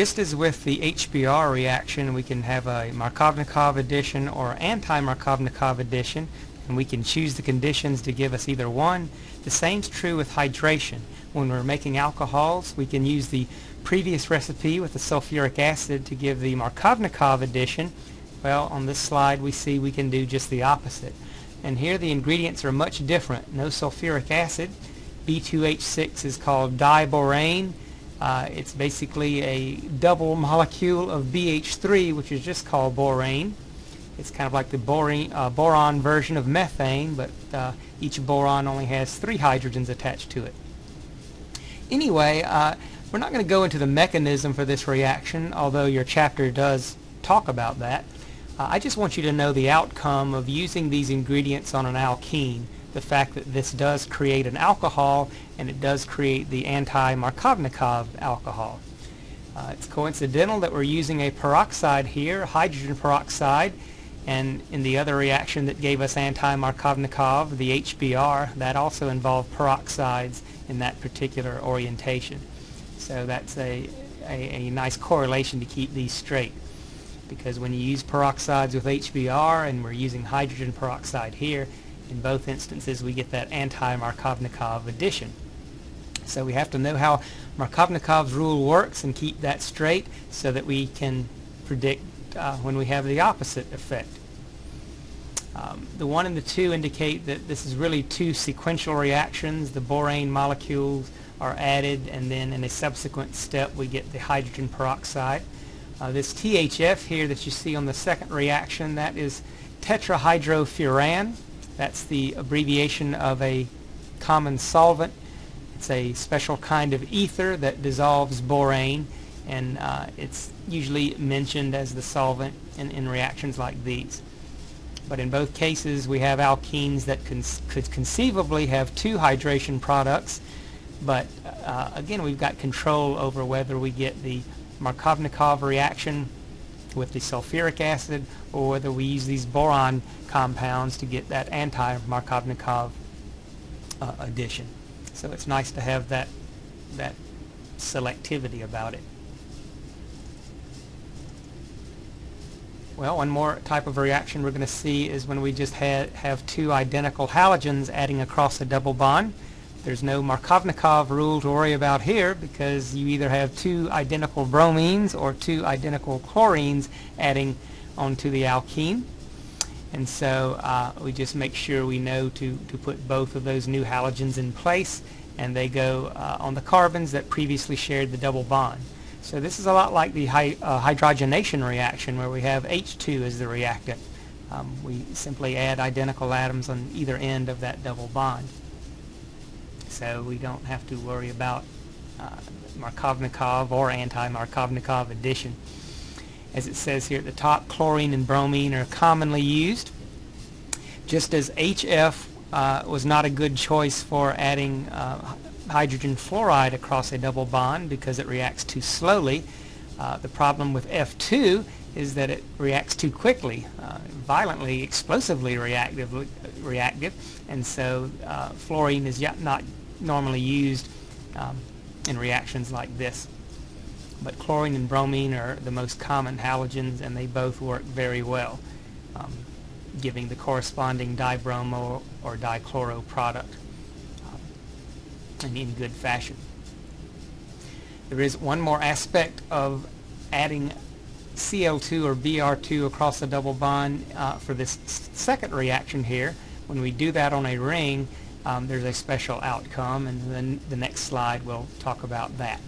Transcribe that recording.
Just as with the HBr reaction, we can have a Markovnikov addition or anti-Markovnikov addition, and we can choose the conditions to give us either one. The same is true with hydration. When we're making alcohols, we can use the previous recipe with the sulfuric acid to give the Markovnikov addition. Well, on this slide we see we can do just the opposite. And here the ingredients are much different. No sulfuric acid. B2H6 is called diborane. Uh, it's basically a double molecule of BH3, which is just called borane. It's kind of like the uh, boron version of methane, but uh, each boron only has three hydrogens attached to it. Anyway, uh, we're not going to go into the mechanism for this reaction, although your chapter does talk about that. Uh, I just want you to know the outcome of using these ingredients on an alkene, the fact that this does create an alcohol and it does create the anti-Markovnikov alcohol. Uh, it's coincidental that we're using a peroxide here, hydrogen peroxide, and in the other reaction that gave us anti-Markovnikov, the HBr, that also involved peroxides in that particular orientation. So that's a, a, a nice correlation to keep these straight because when you use peroxides with HBr and we're using hydrogen peroxide here, in both instances we get that anti-Markovnikov addition. So we have to know how Markovnikov's rule works and keep that straight so that we can predict uh, when we have the opposite effect. Um, the 1 and the 2 indicate that this is really two sequential reactions. The borane molecules are added and then in a subsequent step we get the hydrogen peroxide. Uh, this THF here that you see on the second reaction, that is tetrahydrofuran. That's the abbreviation of a common solvent. It's a special kind of ether that dissolves borane and uh, it's usually mentioned as the solvent in, in reactions like these. But in both cases we have alkenes that could conceivably have two hydration products but uh, again we've got control over whether we get the Markovnikov reaction with the sulfuric acid or whether we use these boron compounds to get that anti-Markovnikov uh, addition. So it's nice to have that, that selectivity about it. Well, one more type of reaction we're going to see is when we just ha have two identical halogens adding across a double bond. There's no Markovnikov rule to worry about here because you either have two identical bromines or two identical chlorines adding onto the alkene. And so uh, we just make sure we know to, to put both of those new halogens in place and they go uh, on the carbons that previously shared the double bond. So this is a lot like the hy uh, hydrogenation reaction where we have H2 as the reactant. Um, we simply add identical atoms on either end of that double bond so we don't have to worry about uh, Markovnikov or anti-Markovnikov addition. As it says here at the top, chlorine and bromine are commonly used. Just as HF uh, was not a good choice for adding uh, hydrogen fluoride across a double bond because it reacts too slowly, uh, the problem with F2 is that it reacts too quickly, uh, violently, explosively reactive, reactive, and so uh, fluorine is yet not normally used um, in reactions like this. But chlorine and bromine are the most common halogens and they both work very well, um, giving the corresponding dibromo or dichloro product um, and in good fashion. There is one more aspect of adding Cl2 or Br2 across a double bond uh, for this second reaction here. When we do that on a ring, um, there's a special outcome and then the next slide will talk about that.